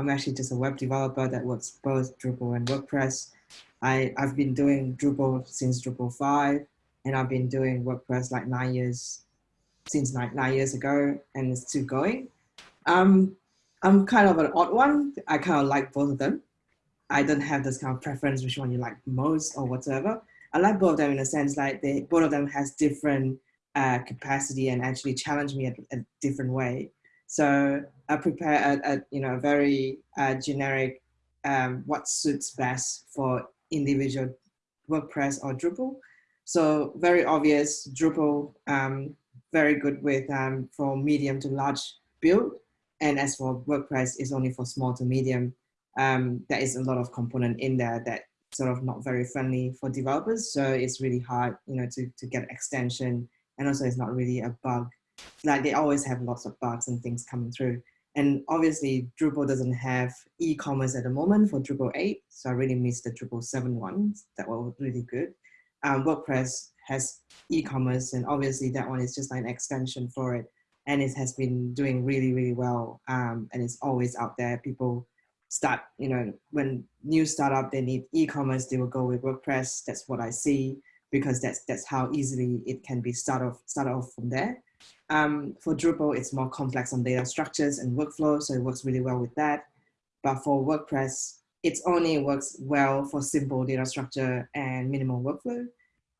I'm actually just a web developer that works both Drupal and WordPress. I, I've been doing Drupal since Drupal 5, and I've been doing WordPress like nine years, since nine, nine years ago, and it's still going. Um, I'm kind of an odd one. I kind of like both of them. I don't have this kind of preference which one you like most or whatever. I like both of them in a sense like they both of them has different uh, capacity and actually challenge me a, a different way. So I prepare a, a you know very uh, generic um, what suits best for individual WordPress or Drupal. So very obvious Drupal, um, very good with um, for medium to large build. And as for WordPress, is only for small to medium. Um, there is a lot of component in there that sort of not very friendly for developers. So it's really hard, you know, to, to get extension. And also it's not really a bug. Like they always have lots of bugs and things coming through. And obviously Drupal doesn't have e-commerce at the moment for Drupal 8. So I really miss the Drupal 7 ones that were really good. Um, WordPress has e-commerce and obviously that one is just like an extension for it. And it has been doing really, really well. Um, and it's always out there. People start, you know, when new startup, they need e-commerce, they will go with WordPress. That's what I see because that's, that's how easily it can be start off, start off from there. Um, for Drupal, it's more complex on data structures and workflow, so it works really well with that. But for WordPress, it only works well for simple data structure and minimal workflow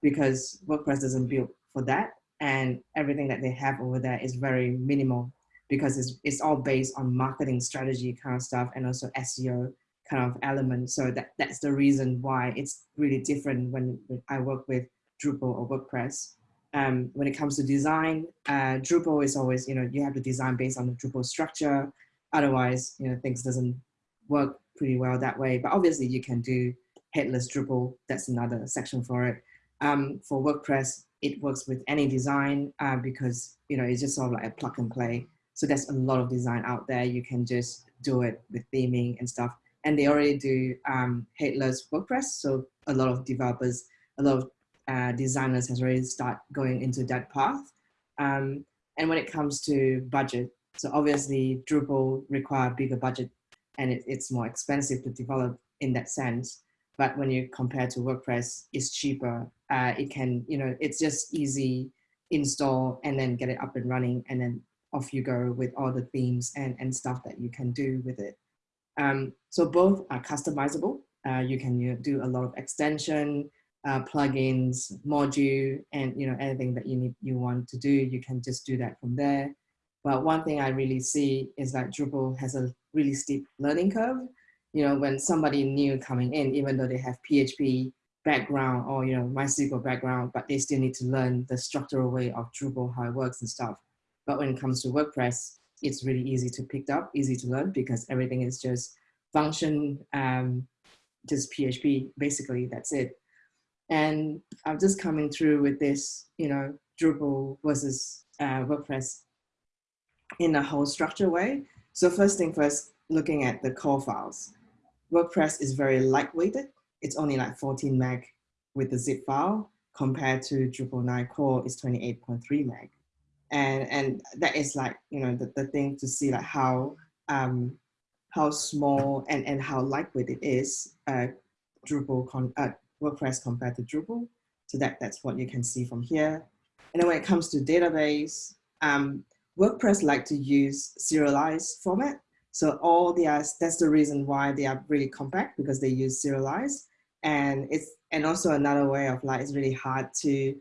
because WordPress doesn't build for that. And everything that they have over there is very minimal because it's, it's all based on marketing strategy kind of stuff and also SEO kind of element. So that, that's the reason why it's really different when, when I work with Drupal or WordPress. Um, when it comes to design, uh, Drupal is always, you know, you have to design based on the Drupal structure. Otherwise, you know, things doesn't work pretty well that way. But obviously you can do headless Drupal. That's another section for it. Um, for WordPress, it works with any design uh, because, you know, it's just sort of like a plug and play. So there's a lot of design out there. You can just do it with theming and stuff. And they already do um, headless WordPress. So a lot of developers, a lot of uh, designers has already start going into that path. Um, and when it comes to budget, so obviously Drupal require bigger budget and it, it's more expensive to develop in that sense. But when you compare to WordPress, it's cheaper. Uh, it can, you know, it's just easy install and then get it up and running and then off you go with all the themes and, and stuff that you can do with it. Um, so both are customizable. Uh, you can you know, do a lot of extension, uh, plugins, module, and you know anything that you need you want to do, you can just do that from there. But one thing I really see is that Drupal has a really steep learning curve. You know, when somebody new coming in, even though they have PHP background or you know MySQL background, but they still need to learn the structural way of Drupal, how it works and stuff. But when it comes to WordPress, it's really easy to pick up, easy to learn because everything is just function, um, just PHP, basically, that's it. And I'm just coming through with this, you know, Drupal versus uh, WordPress in a whole structure way. So first thing first, looking at the core files. WordPress is very lightweighted. It's only like 14 meg with the zip file compared to Drupal 9 core is 28.3 meg and and that is like you know the, the thing to see like how um how small and and how lightweight it is uh drupal con uh, wordpress compared to drupal so that that's what you can see from here and then when it comes to database um wordpress like to use serialized format so all the that's the reason why they are really compact because they use serialized and it's and also another way of like it's really hard to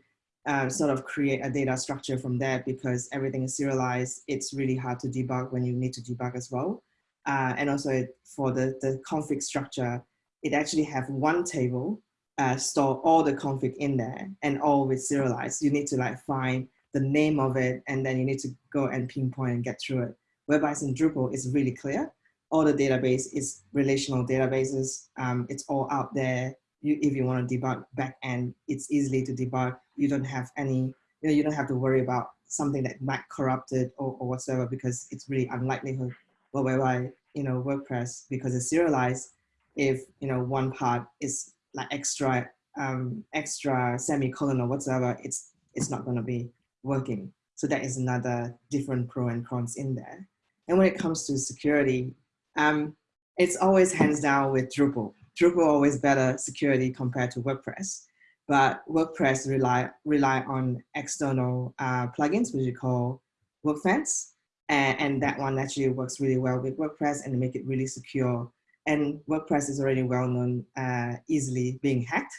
um, sort of create a data structure from there because everything is serialized. It's really hard to debug when you need to debug as well. Uh, and also for the, the config structure, it actually have one table, uh, store all the config in there and all with serialized. You need to like find the name of it and then you need to go and pinpoint and get through it. Whereas in Drupal, it's really clear. All the database is relational databases. Um, it's all out there you, if you want to debug backend, it's easily to debug. You don't have any, you, know, you don't have to worry about something that might corrupt it or, or whatsoever because it's really unlikelihood. Well, whereby, you know, WordPress, because it's serialized, if, you know, one part is like extra, um, extra semicolon or whatsoever, it's, it's not going to be working. So that is another different pro and cons in there. And when it comes to security, um, it's always hands down with Drupal. Drupal always better security compared to WordPress, but WordPress rely rely on external uh, plugins, which we call WordFence, and, and that one actually works really well with WordPress and make it really secure. And WordPress is already well known, uh, easily being hacked,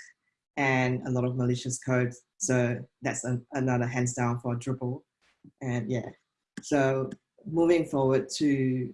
and a lot of malicious code. So that's an, another hands down for Drupal. And yeah, so moving forward to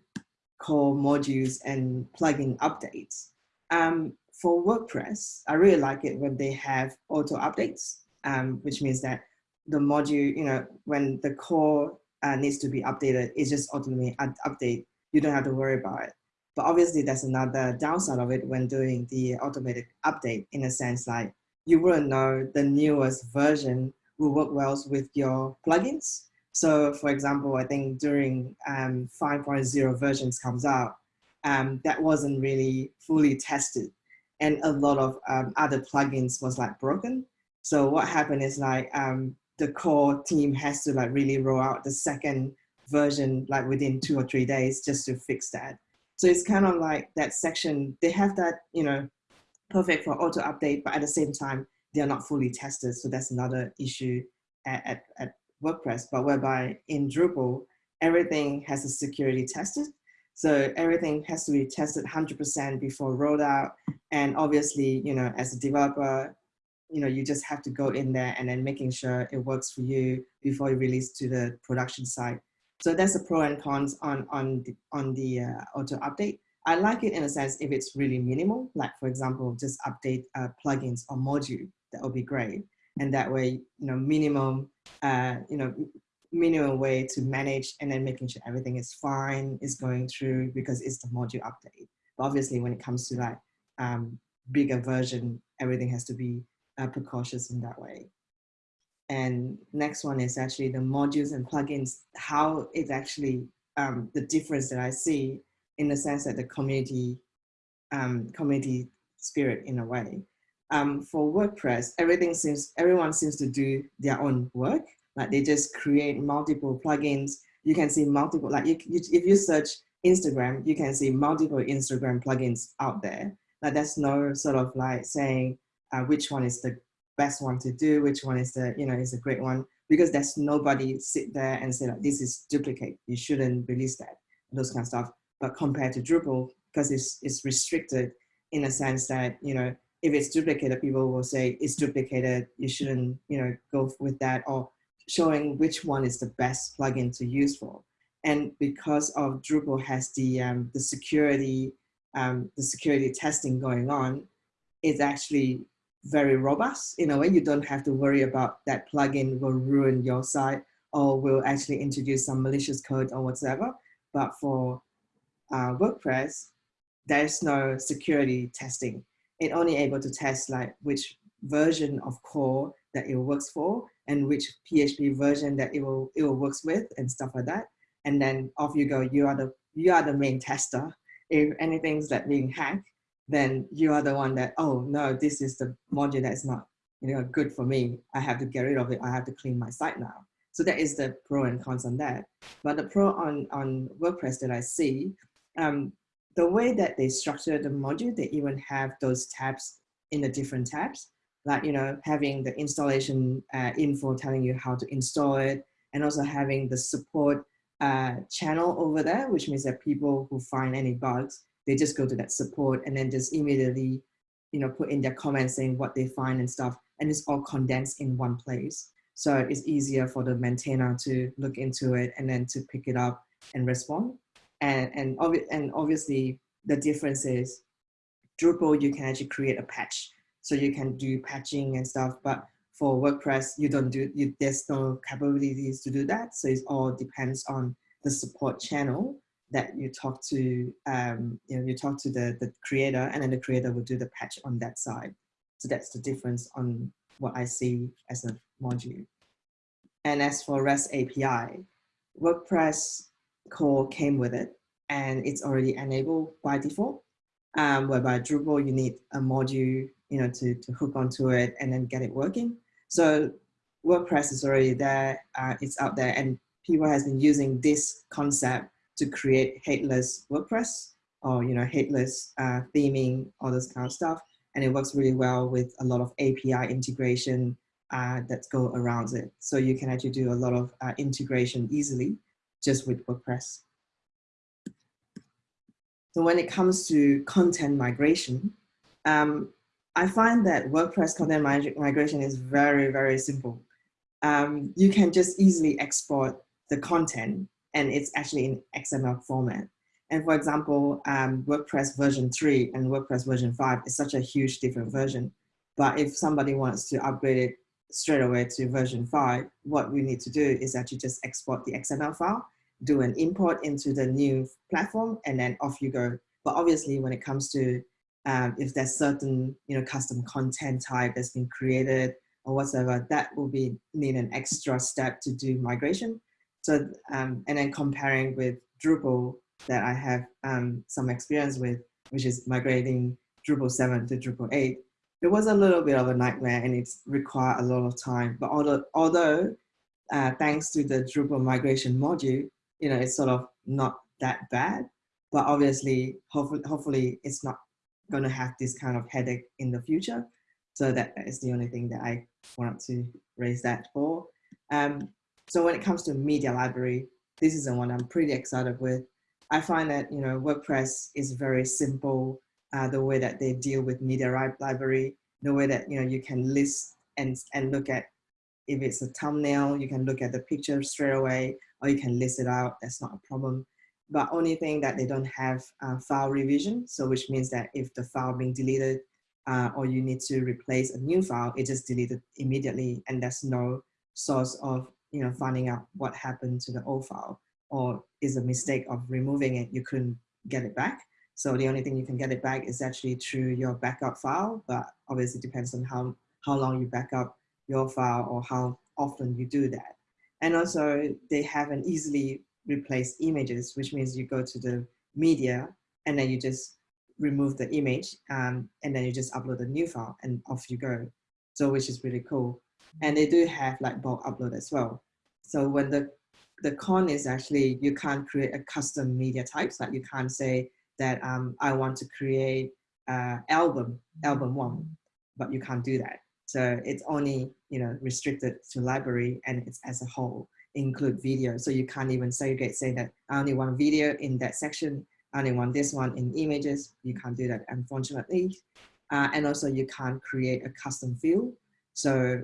core modules and plugin updates. Um, for WordPress, I really like it when they have auto updates, um, which means that the module, you know, when the core uh, needs to be updated, it just automatically update. You don't have to worry about it. But obviously there's another downside of it when doing the automated update in a sense like you wouldn't know the newest version will work well with your plugins. So for example, I think during um, 5.0 versions comes out, um, that wasn't really fully tested. And a lot of um, other plugins was like broken. So what happened is like um, the core team has to like really roll out the second version like within two or three days just to fix that. So it's kind of like that section, they have that, you know, perfect for auto update, but at the same time, they're not fully tested. So that's another issue at, at, at WordPress, but whereby in Drupal, everything has a security tested. So everything has to be tested 100% before rollout. And obviously, you know, as a developer, you know, you just have to go in there and then making sure it works for you before you release to the production site. So that's the pro and cons on, on the, on the uh, auto update. I like it in a sense if it's really minimal, like for example, just update uh, plugins or module, that would be great. And that way, you know, minimum, uh, you know, minimum way to manage and then making sure everything is fine, is going through because it's the module update. But obviously when it comes to like um, bigger version, everything has to be uh, precautious in that way. And next one is actually the modules and plugins, how it's actually um, the difference that I see in the sense that the community, um, community spirit in a way. Um, for WordPress, everything seems, everyone seems to do their own work. Like they just create multiple plugins. You can see multiple, like you, you, if you search Instagram, you can see multiple Instagram plugins out there. Like there's no sort of like saying uh, which one is the best one to do, which one is the, you know, is a great one, because there's nobody sit there and say like, this is duplicate, you shouldn't release that, those kind of stuff. But compared to Drupal, because it's, it's restricted in a sense that, you know, if it's duplicated, people will say it's duplicated, you shouldn't, you know, go with that or showing which one is the best plugin to use for. And because of Drupal has the, um, the security, um, the security testing going on, it's actually very robust in a way. You don't have to worry about that plugin will ruin your site or will actually introduce some malicious code or whatever. But for uh, WordPress, there's no security testing. It only able to test like which version of core that it works for and which PHP version that it will it will works with and stuff like that. And then off you go. You are the you are the main tester. If anything's like being hacked, then you are the one that, oh no, this is the module that's not you know, good for me. I have to get rid of it. I have to clean my site now. So that is the pro and cons on that. But the pro on, on WordPress that I see, um, the way that they structure the module, they even have those tabs in the different tabs, like, you know, having the installation uh, info telling you how to install it, and also having the support uh, channel over there, which means that people who find any bugs, they just go to that support and then just immediately, you know, put in their comments saying what they find and stuff. And it's all condensed in one place. So it's easier for the maintainer to look into it and then to pick it up and respond. And, and, obvi and obviously the difference is Drupal, you can actually create a patch. So you can do patching and stuff, but for WordPress, you don't do, you, there's no capabilities to do that. So it all depends on the support channel that you talk to, um, you know, you talk to the, the creator and then the creator will do the patch on that side. So that's the difference on what I see as a module. And as for REST API, WordPress core came with it and it's already enabled by default. Um, whereby Drupal, you need a module, you know, to, to hook onto it and then get it working. So WordPress is already there, uh, it's out there and people has been using this concept to create headless WordPress or you know headless uh, theming, all this kind of stuff, and it works really well with a lot of API integration uh, that go around it. So you can actually do a lot of uh, integration easily just with WordPress. So when it comes to content migration, um, I find that WordPress content migration is very, very simple. Um, you can just easily export the content and it's actually in XML format. And for example, um, WordPress version 3 and WordPress version 5 is such a huge different version. But if somebody wants to upgrade it straight away to version 5, what we need to do is actually just export the XML file, do an import into the new platform, and then off you go. But obviously, when it comes to um, if there's certain you know custom content type that's been created or whatever, that will be need an extra step to do migration. So um, and then comparing with Drupal that I have um, some experience with, which is migrating Drupal 7 to Drupal 8, it was a little bit of a nightmare and it's required a lot of time. But although, although uh, thanks to the Drupal migration module, you know, it's sort of not that bad. But obviously, hopefully, hopefully it's not going to have this kind of headache in the future. So that is the only thing that I wanted to raise that for. Um, so when it comes to media library, this is the one I'm pretty excited with. I find that, you know, WordPress is very simple, uh, the way that they deal with media library, the way that, you know, you can list and, and look at if it's a thumbnail, you can look at the picture straight away, or you can list it out, that's not a problem. But only thing that they don't have uh, file revision, so which means that if the file being deleted uh, or you need to replace a new file, it just deleted immediately and there's no source of you know finding out what happened to the old file or is a mistake of removing it, you couldn't get it back. So the only thing you can get it back is actually through your backup file, but obviously depends on how, how long you back up your file or how often you do that. And also they have an easily replace images, which means you go to the media and then you just remove the image um, and then you just upload a new file and off you go. So which is really cool. And they do have like bulk upload as well. So when the the con is actually you can't create a custom media types. Like you can't say that um, I want to create uh, album, album one, but you can't do that. So it's only you know restricted to library and it's as a whole include video. So you can't even segregate, say that I only want video in that section, I only want this one in images. You can't do that, unfortunately. Uh, and also you can't create a custom field. So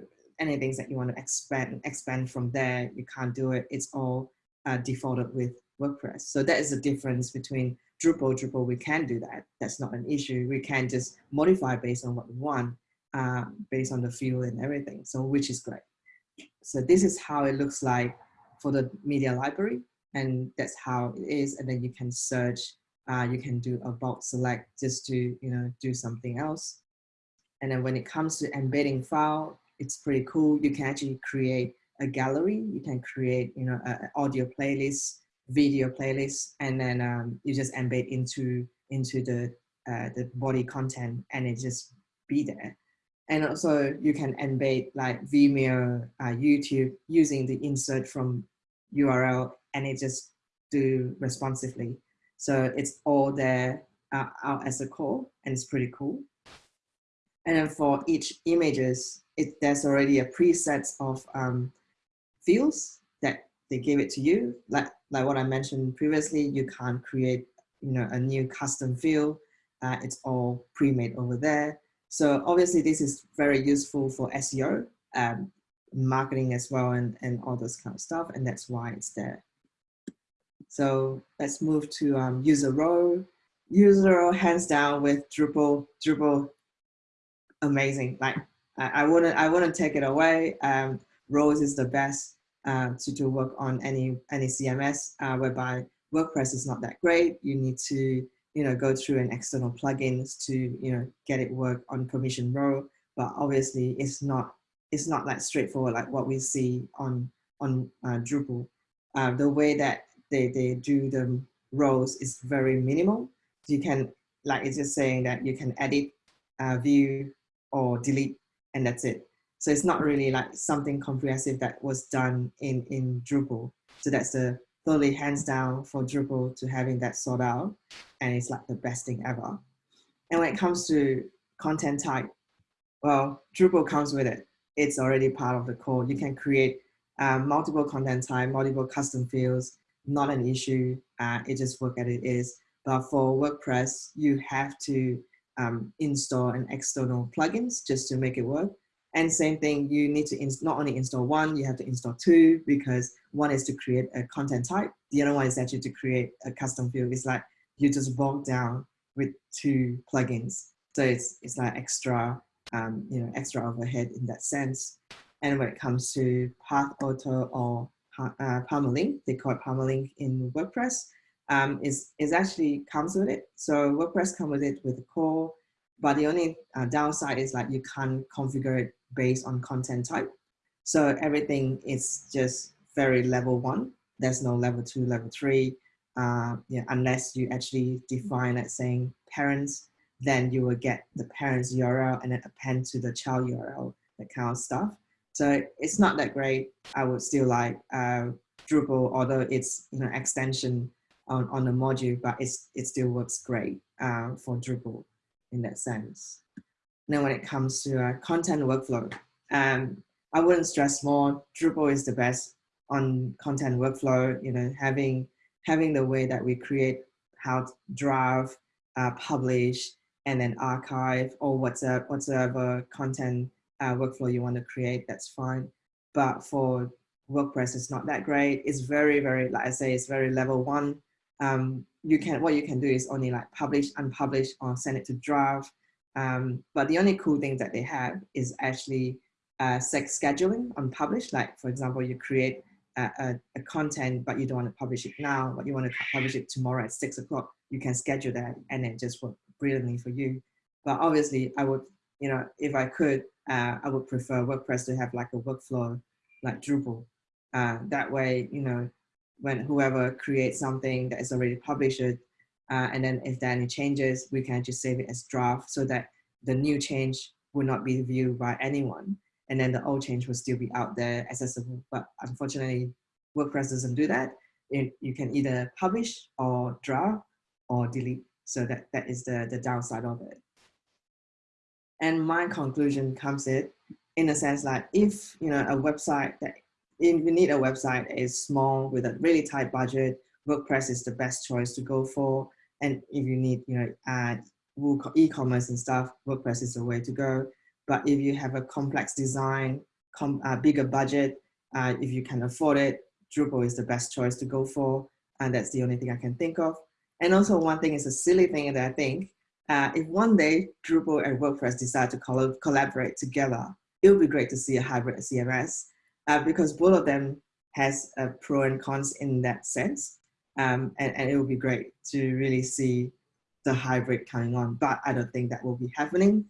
anything that you want to expand expand from there, you can't do it. It's all uh, defaulted with WordPress. So that is the difference between Drupal. Drupal, we can do that. That's not an issue. We can just modify based on what we want, uh, based on the field and everything. So which is great. So this is how it looks like for the media library. And that's how it is. And then you can search, uh, you can do a bulk select just to, you know, do something else. And then when it comes to embedding file, it's pretty cool. You can actually create a gallery. You can create, you know, an audio playlist, video playlist, and then um, you just embed into into the uh, the body content, and it just be there. And also, you can embed like Vimeo, uh, YouTube using the insert from URL, and it just do responsively. So it's all there uh, out as a core, and it's pretty cool. And then for each images, it, there's already a preset of um, fields that they give it to you. Like, like what I mentioned previously, you can't create you know, a new custom field. Uh, it's all pre-made over there. So obviously this is very useful for SEO, um, marketing as well, and, and all those kind of stuff. And that's why it's there. So let's move to um, user role. User role hands down with Drupal, Drupal amazing. Like I, I wouldn't I wouldn't take it away. Um, Roles is the best uh, to, to work on any any CMS uh, whereby WordPress is not that great. You need to you know go through an external plugins to you know get it work on permission role. But obviously it's not it's not that straightforward like what we see on on uh, Drupal. Uh, the way that they, they do the roles is very minimal. You can, like it's just saying that you can edit, uh, view, or delete and that's it. So it's not really like something comprehensive that was done in, in Drupal. So that's the, totally hands down for Drupal to having that sort out. And it's like the best thing ever. And when it comes to content type, well, Drupal comes with it. It's already part of the code. You can create um, multiple content type, multiple custom fields, not an issue. Uh, it just work as it is. But for WordPress, you have to um, install an external plugins just to make it work. And same thing, you need to not only install one, you have to install two because one is to create a content type. The other one is actually to create a custom field. It's like you just bog down with two plugins. So it's, it's like extra, um, you know, extra overhead in that sense. And when it comes to Path Auto or uh, Permalink, they call it Permalink in WordPress, um, is, is actually comes with it. So WordPress comes with it with the core, but the only uh, downside is like you can't configure it based on content type. So everything is just very level one. There's no level two, level three, uh, yeah, unless you actually define it saying parents, then you will get the parents URL and then append to the child URL, that kind of stuff. So it's not that great. I would still like uh, Drupal, although it's you know extension on, on the module, but it's, it still works great uh, for Drupal in that sense. Now when it comes to uh, content workflow, um, I wouldn't stress more, Drupal is the best on content workflow, you know, having, having the way that we create how to draft, uh, publish, and then archive or whatever, whatever content uh, workflow you want to create, that's fine. But for WordPress, it's not that great. It's very, very, like I say, it's very level one um, you can what you can do is only like publish, unpublish, or send it to draft. Um, but the only cool thing that they have is actually uh, sex scheduling on publish. Like for example, you create a, a, a, content, but you don't want to publish it now, but you want to publish it tomorrow at six o'clock. You can schedule that, and it just work brilliantly for you. But obviously, I would, you know, if I could, uh, I would prefer WordPress to have like a workflow like Drupal. Uh, that way, you know, when whoever creates something that is already published, uh, and then if there are any changes, we can just save it as draft so that the new change will not be viewed by anyone. And then the old change will still be out there accessible. But unfortunately, WordPress doesn't do that. It, you can either publish or draft or delete. So that, that is the, the downside of it. And my conclusion comes in, in a sense like if you know a website that if you need a website is small with a really tight budget, WordPress is the best choice to go for. And if you need, you know, add e-commerce and stuff, WordPress is the way to go. But if you have a complex design, com uh, bigger budget, uh, if you can afford it, Drupal is the best choice to go for. And that's the only thing I can think of. And also one thing is a silly thing that I think, uh, if one day Drupal and WordPress decide to coll collaborate together, it would be great to see a hybrid CMS uh, because both of them has a pro and cons in that sense. Um, and, and it would be great to really see the hybrid coming on, but I don't think that will be happening.